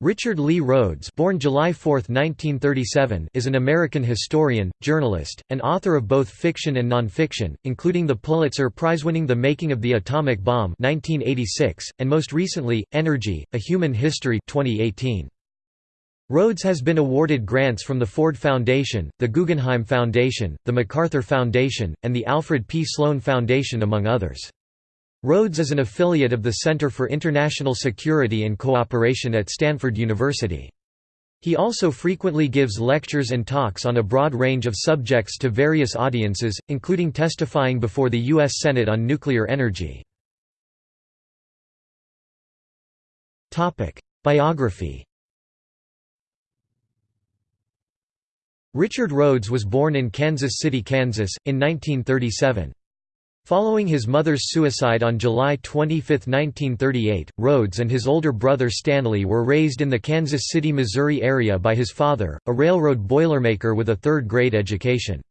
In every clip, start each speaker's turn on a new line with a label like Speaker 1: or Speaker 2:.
Speaker 1: Richard Lee Rhodes born July 4, 1937, is an American historian, journalist, and author of both fiction and nonfiction, including the Pulitzer Prize-winning The Making of the Atomic Bomb 1986, and most recently, Energy, A Human History 2018. Rhodes has been awarded grants from the Ford Foundation, the Guggenheim Foundation, the MacArthur Foundation, and the Alfred P. Sloan Foundation among others. Rhodes is an affiliate of the Center for International Security and Cooperation at Stanford University. He also frequently gives lectures and talks on a broad range of subjects to various audiences, including testifying before the U.S. Senate on nuclear energy. Biography Richard Rhodes was born in Kansas City, Kansas, in 1937. Following his mother's suicide on July 25, 1938, Rhodes and his older brother Stanley were raised in the Kansas City, Missouri area by his father, a railroad boilermaker with a third-grade education.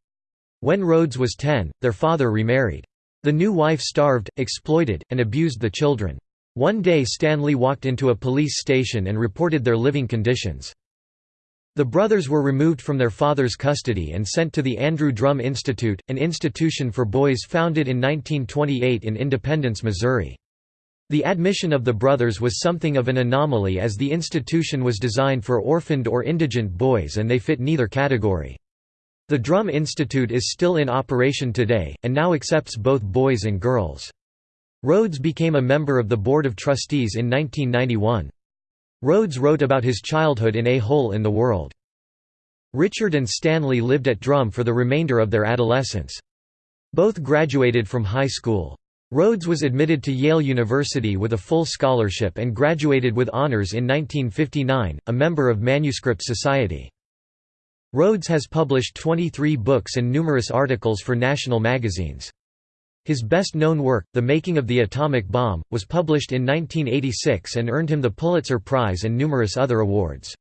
Speaker 1: When Rhodes was 10, their father remarried. The new wife starved, exploited, and abused the children. One day Stanley walked into a police station and reported their living conditions. The brothers were removed from their father's custody and sent to the Andrew Drum Institute, an institution for boys founded in 1928 in Independence, Missouri. The admission of the brothers was something of an anomaly as the institution was designed for orphaned or indigent boys and they fit neither category. The Drum Institute is still in operation today, and now accepts both boys and girls. Rhodes became a member of the Board of Trustees in 1991. Rhodes wrote about his childhood in A Hole in the World. Richard and Stanley lived at Drum for the remainder of their adolescence. Both graduated from high school. Rhodes was admitted to Yale University with a full scholarship and graduated with honors in 1959, a member of Manuscript Society. Rhodes has published 23 books and numerous articles for national magazines. His best-known work, The Making of the Atomic Bomb, was published in 1986 and earned him the Pulitzer Prize and numerous other awards.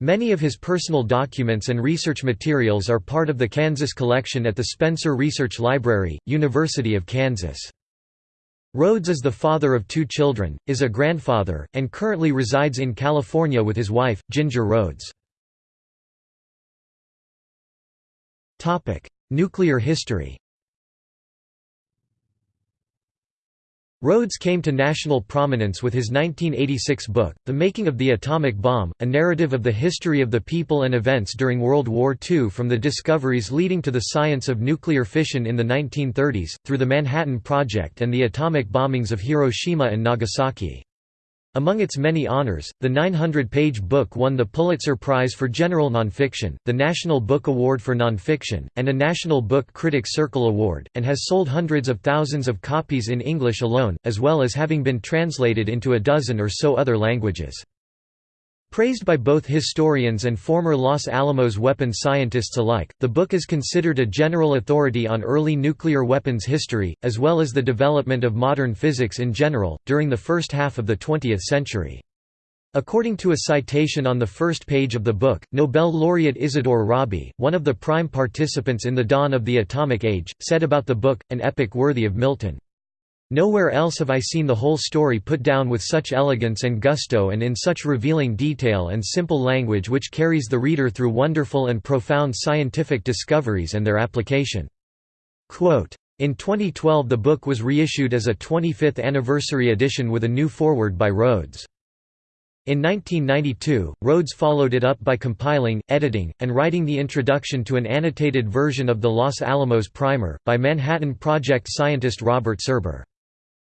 Speaker 1: Many of his personal documents and research materials are part of the Kansas collection at the Spencer Research Library, University of Kansas. Rhodes is the father of two children, is a grandfather, and currently resides in California with his wife, Ginger Rhodes. Nuclear history Rhodes came to national prominence with his 1986 book, The Making of the Atomic Bomb, a narrative of the history of the people and events during World War II from the discoveries leading to the science of nuclear fission in the 1930s, through the Manhattan Project and the atomic bombings of Hiroshima and Nagasaki. Among its many honors, the 900-page book won the Pulitzer Prize for General Nonfiction, the National Book Award for Nonfiction, and a National Book Critics Circle Award, and has sold hundreds of thousands of copies in English alone, as well as having been translated into a dozen or so other languages. Praised by both historians and former Los Alamos weapons scientists alike, the book is considered a general authority on early nuclear weapons history, as well as the development of modern physics in general, during the first half of the 20th century. According to a citation on the first page of the book, Nobel laureate Isidor Rabi, one of the prime participants in the dawn of the atomic age, said about the book, an epic worthy of Milton. Nowhere else have I seen the whole story put down with such elegance and gusto and in such revealing detail and simple language which carries the reader through wonderful and profound scientific discoveries and their application." Quote, in 2012 the book was reissued as a 25th anniversary edition with a new foreword by Rhodes. In 1992, Rhodes followed it up by compiling, editing, and writing the introduction to an annotated version of the Los Alamos Primer, by Manhattan Project scientist Robert Serber.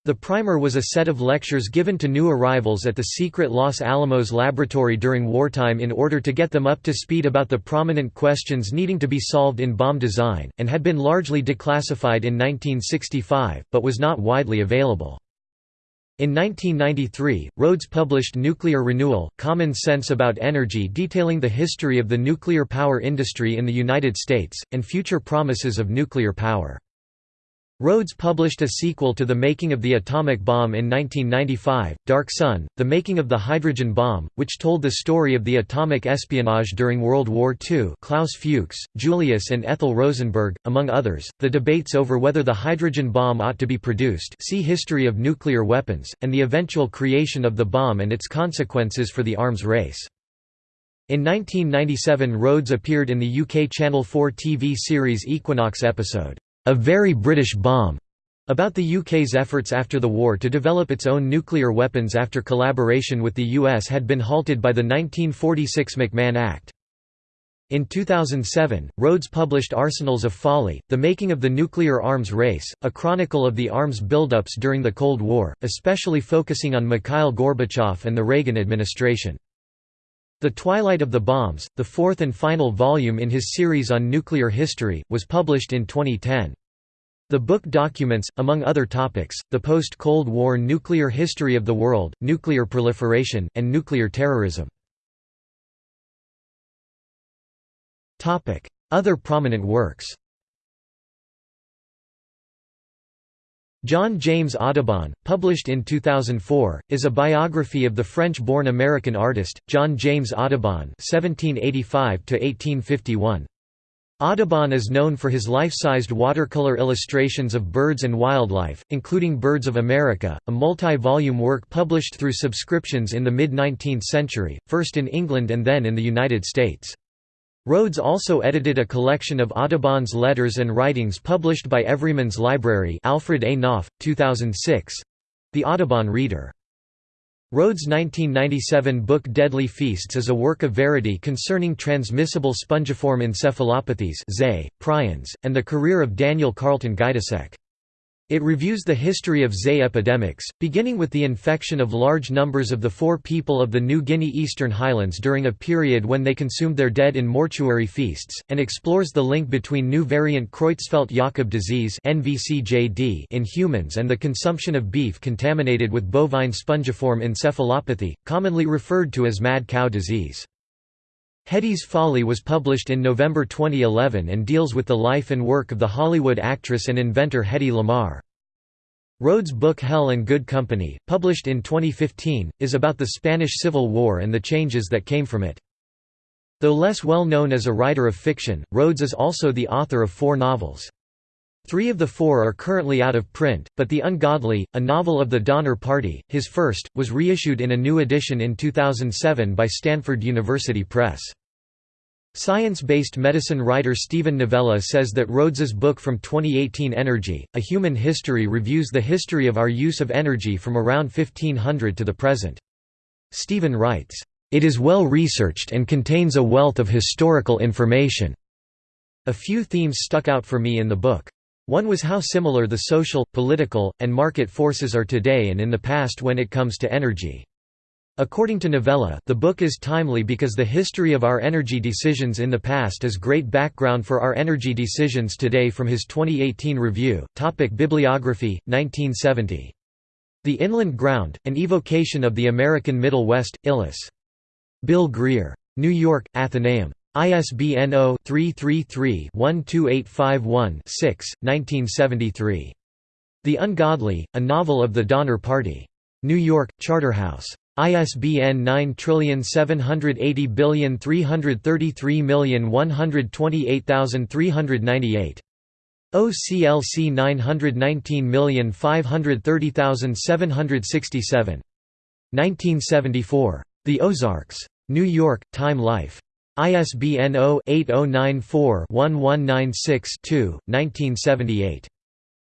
Speaker 1: The primer was a set of lectures given to new arrivals at the secret Los Alamos laboratory during wartime in order to get them up to speed about the prominent questions needing to be solved in bomb design, and had been largely declassified in 1965, but was not widely available. In 1993, Rhodes published Nuclear Renewal, Common Sense About Energy detailing the history of the nuclear power industry in the United States, and future promises of nuclear power. Rhodes published a sequel to The Making of the Atomic Bomb in 1995, Dark Sun, The Making of the Hydrogen Bomb, which told the story of the atomic espionage during World War II Klaus Fuchs, Julius and Ethel Rosenberg, among others, the debates over whether the hydrogen bomb ought to be produced see History of Nuclear Weapons, and the eventual creation of the bomb and its consequences for the arms race. In 1997 Rhodes appeared in the UK Channel 4 TV series Equinox episode, a Very British Bomb, about the UK's efforts after the war to develop its own nuclear weapons after collaboration with the US had been halted by the 1946 McMahon Act. In 2007, Rhodes published Arsenals of Folly, The Making of the Nuclear Arms Race, a chronicle of the arms buildups during the Cold War, especially focusing on Mikhail Gorbachev and the Reagan administration. The Twilight of the Bombs, the fourth and final volume in his series on nuclear history, was published in 2010. The book documents, among other topics, the post-Cold War nuclear history of the world, nuclear proliferation, and nuclear terrorism. Other prominent works John James Audubon, published in 2004, is a biography of the French-born American artist, John James Audubon (1785–1851). Audubon is known for his life-sized watercolor illustrations of birds and wildlife, including Birds of America, a multi-volume work published through subscriptions in the mid-19th century, first in England and then in the United States. Rhodes also edited a collection of Audubon's letters and writings published by Everyman's Library Alfred A. Knopf, 2006. The Audubon Reader. Rhodes' 1997 book Deadly Feasts is a work of verity concerning transmissible spongiform encephalopathies prions, and the career of Daniel Carlton Gajdusek. It reviews the history of Zay epidemics, beginning with the infection of large numbers of the Fore people of the New Guinea Eastern Highlands during a period when they consumed their dead in mortuary feasts, and explores the link between new variant Creutzfeldt-Jakob disease in humans and the consumption of beef contaminated with bovine spongiform encephalopathy, commonly referred to as mad cow disease. Hedy's Folly was published in November 2011 and deals with the life and work of the Hollywood actress and inventor Hedy Lamarr. Rhodes' book Hell and Good Company, published in 2015, is about the Spanish Civil War and the changes that came from it. Though less well known as a writer of fiction, Rhodes is also the author of four novels. Three of the four are currently out of print, but The Ungodly, a novel of the Donner Party, his first, was reissued in a new edition in 2007 by Stanford University Press. Science-based medicine writer Steven Novella says that Rhodes's book from 2018 Energy, A Human History reviews the history of our use of energy from around 1500 to the present. Steven writes, "...it is well researched and contains a wealth of historical information." A few themes stuck out for me in the book. One was how similar the social, political, and market forces are today and in the past when it comes to energy. According to Novella, the book is timely because the history of our energy decisions in the past is great background for our energy decisions today from his 2018 review. Topic Bibliography, 1970. The Inland Ground, An Evocation of the American Middle West, Illis. Bill Greer. New York, Atheneum. ISBN 0-333-12851-6, 1973. The Ungodly, A Novel of the Donner Party. New York, Charterhouse. ISBN 9780333128398. OCLC 919530767. 1974. The Ozarks. New York, Time Life. ISBN 0-8094-1196-2, 1978.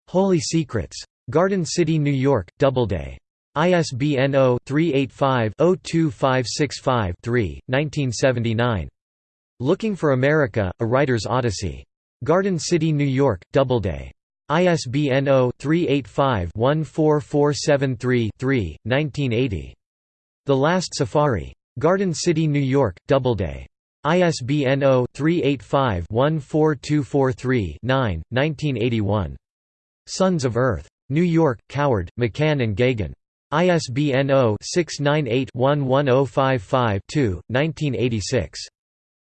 Speaker 1: Holy Secrets. Garden City, New York, Doubleday. ISBN 0-385-02565-3, 1979. Looking for America, A Writer's Odyssey. Garden City, New York, Doubleday. ISBN 0-385-14473-3, 1980. The Last Safari. Garden City, New York, Doubleday. ISBN 0-385-14243-9, 1981. Sons of Earth. New York, Coward, McCann and Geoghegan. ISBN 0-698-11055-2, 1986.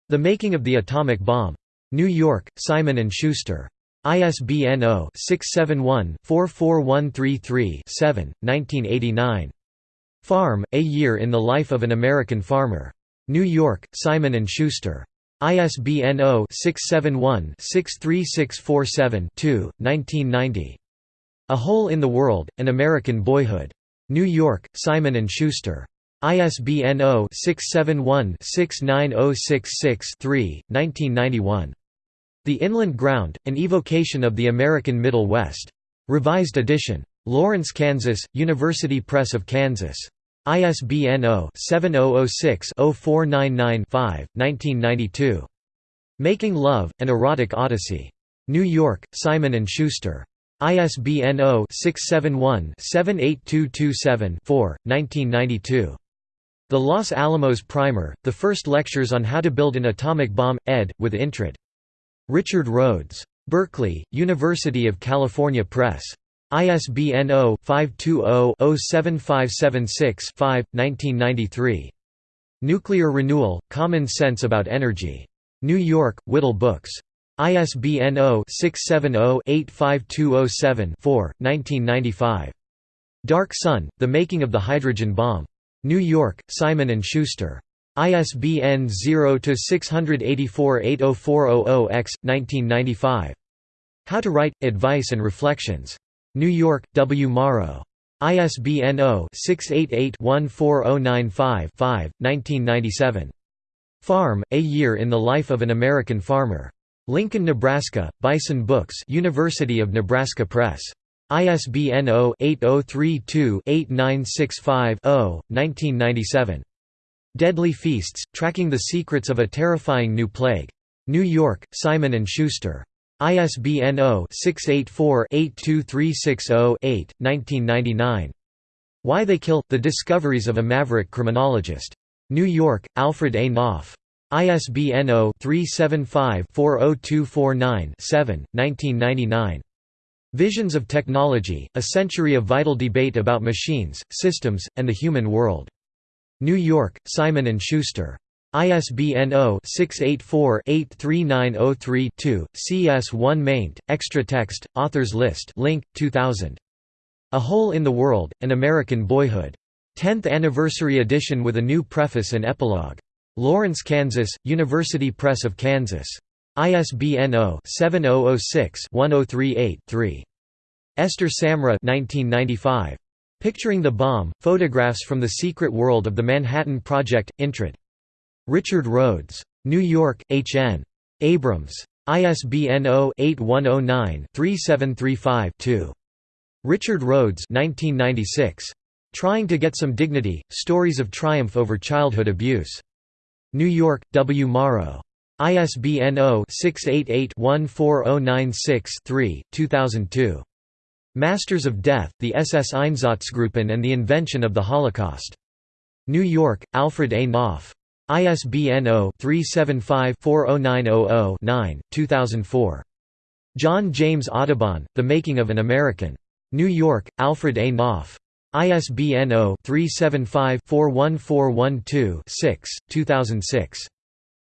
Speaker 1: The Making of the Atomic Bomb. New York, Simon & Schuster. ISBN 0-671-44133-7, 1989. Farm, A Year in the Life of an American Farmer. New York, Simon & Schuster. ISBN 0-671-63647-2, 1990. A Hole in the World, An American Boyhood. New York, Simon & Schuster. ISBN 0-671-69066-3, 1991. The Inland Ground, An Evocation of the American Middle West. Revised edition. Lawrence, Kansas, University Press of Kansas. ISBN 0-7006-0499-5, 1992. Making Love, An Erotic Odyssey. New York, Simon & Schuster. ISBN 0-671-78227-4, 1992. The Los Alamos Primer, The First Lectures on How to Build an Atomic Bomb, ed., with Intrad. Richard Rhodes. Berkeley, University of California Press. ISBN 0-520-07576-5, 1993. Nuclear Renewal, Common Sense About Energy. New York, Whittle Books. ISBN 0-670-85207-4, 1995. Dark Sun, The Making of the Hydrogen Bomb. New York, Simon & Schuster. ISBN 0-684-80400-X, 1995. How to Write, Advice and Reflections. New York, W. Morrow. ISBN 0-688-14095-5, 1997. Farm, A Year in the Life of an American Farmer. Lincoln, Nebraska, Bison Books University of Nebraska Press. ISBN 0-8032-8965-0, 1997. Deadly Feasts, Tracking the Secrets of a Terrifying New Plague. New York, Simon & Schuster. ISBN 0-684-82360-8, 1999. Why They Kill – The Discoveries of a Maverick Criminologist. New York, Alfred A. Knopf. ISBN 0-375-40249-7, 1999. Visions of Technology, A Century of Vital Debate About Machines, Systems, and the Human World. New York, Simon & Schuster. ISBN 0-684-83903-2, CS1 maint, extra text, authors list link, 2000. A Hole in the World, An American Boyhood. 10th Anniversary Edition with a new preface and epilogue. Lawrence, Kansas, University Press of Kansas. ISBN 0-7006-1038-3. Esther Samra 1995. Picturing the Bomb, Photographs from the Secret World of the Manhattan Project, Intrad. Richard Rhodes. New York, H. N. Abrams. ISBN 0-8109-3735-2. Richard Rhodes 1996. Trying to Get Some Dignity, Stories of Triumph Over Childhood Abuse. New York, W. Morrow. ISBN 0-688-14096-3, 2002. Masters of Death, the SS Einsatzgruppen and the Invention of the Holocaust. New York, Alfred A. Knopf. ISBN 0-375-40900-9, 2004. John James Audubon, The Making of an American. New York, Alfred A. Knopf. ISBN 0-375-41412-6, 2006.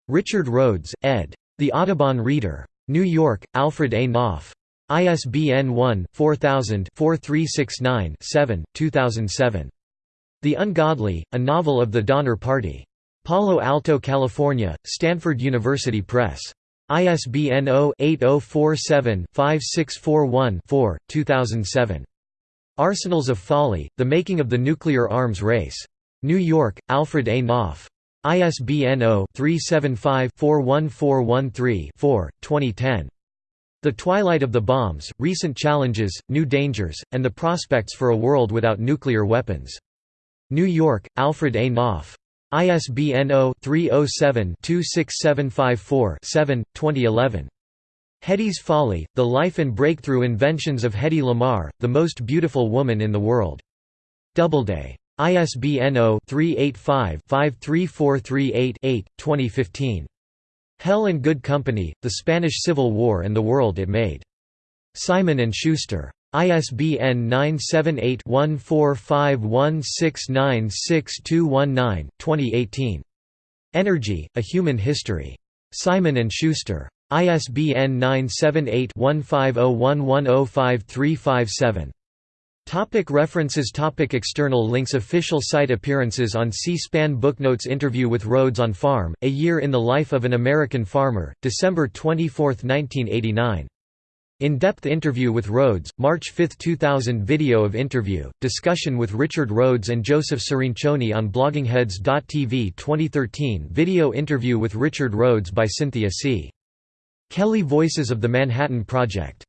Speaker 1: Richard Rhodes, ed. The Audubon Reader. New York, Alfred A. Knopf. ISBN 1-4000-4369-7, 2007. The Ungodly, A Novel of the Donner Party. Palo Alto, California, Stanford University Press. ISBN 0-8047-5641-4, 2007. Arsenals of Folly, The Making of the Nuclear Arms Race. New York, Alfred A. Knopf. ISBN 0-375-41413-4, 2010. The Twilight of the Bombs, Recent Challenges, New Dangers, and the Prospects for a World Without Nuclear Weapons. New York, Alfred A. Knopf. ISBN 0-307-26754-7, 2011. Hedy's Folly, The Life and Breakthrough Inventions of Hedy Lamarr, the Most Beautiful Woman in the World. Doubleday. ISBN 0-385-53438-8, 2015. Hell and Good Company, The Spanish Civil War and the World It Made. Simon & Schuster. ISBN 978-1451696219, 2018. Energy, A Human History. Simon & Schuster. ISBN 978-1501105357. Topic references Topic External links Official site Appearances on C-SPAN Booknotes Interview with Rhodes on Farm, A Year in the Life of an American Farmer, December 24, 1989. In-depth interview with Rhodes, March 5, 2000 Video of interview, discussion with Richard Rhodes and Joseph Cirincione on bloggingheads.tv 2013 Video interview with Richard Rhodes by Cynthia C. Kelly Voices of the Manhattan Project